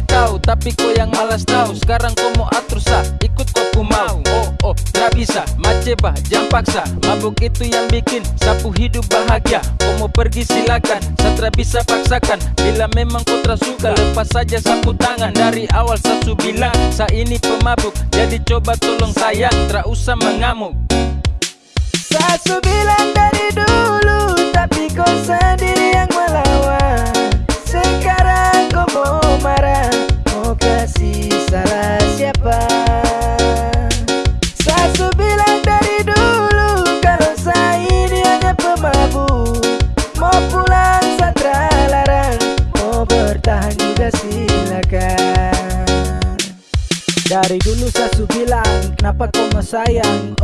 tahu tapi kau yang malas tahu. Sekarang kau mau atur sah ikut kau ku mau. Oh oh gak bisa. Maceba jangan paksa. Mabuk itu yang bikin sapu hidup bahagia. Kau mau pergi silakan. Satra bisa paksakan. Bila memang kau tersuka lepas saja sapu tangan. Dari awal sasu bilang sa ini pemabuk. Jadi coba tolong sayang tak usah mengamuk. Sasu bilang dari Kenapa kau sayang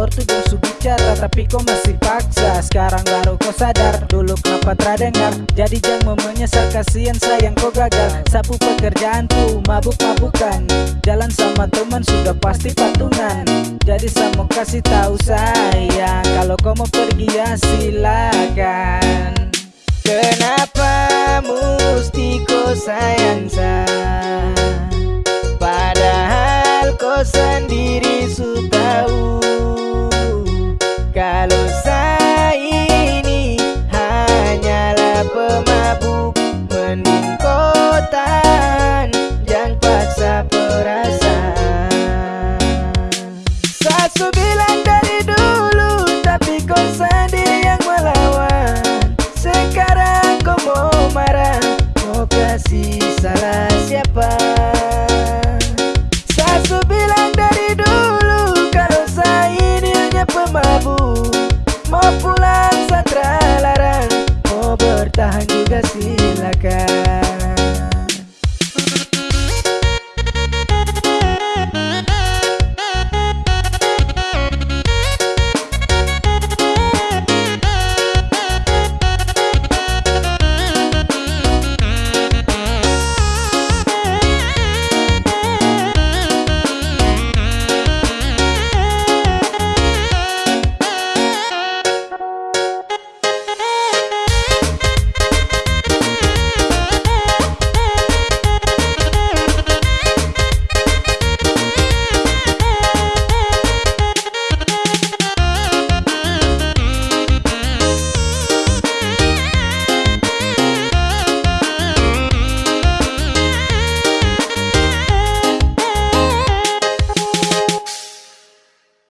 su bicara tapi kau masih paksa. Sekarang baru kau sadar Dulu kenapa terdengar Jadi jangan menyesal kasihan sayang kau gagal. Sapu pekerjaan tuh mabuk-mabukan. Jalan sama teman sudah pasti patungan. Jadi saya mau kasih tahu sayang Kalau kau mau pergi ya silakan sendiri su tahu Kalau saya ini hanyalah pemabuk Mending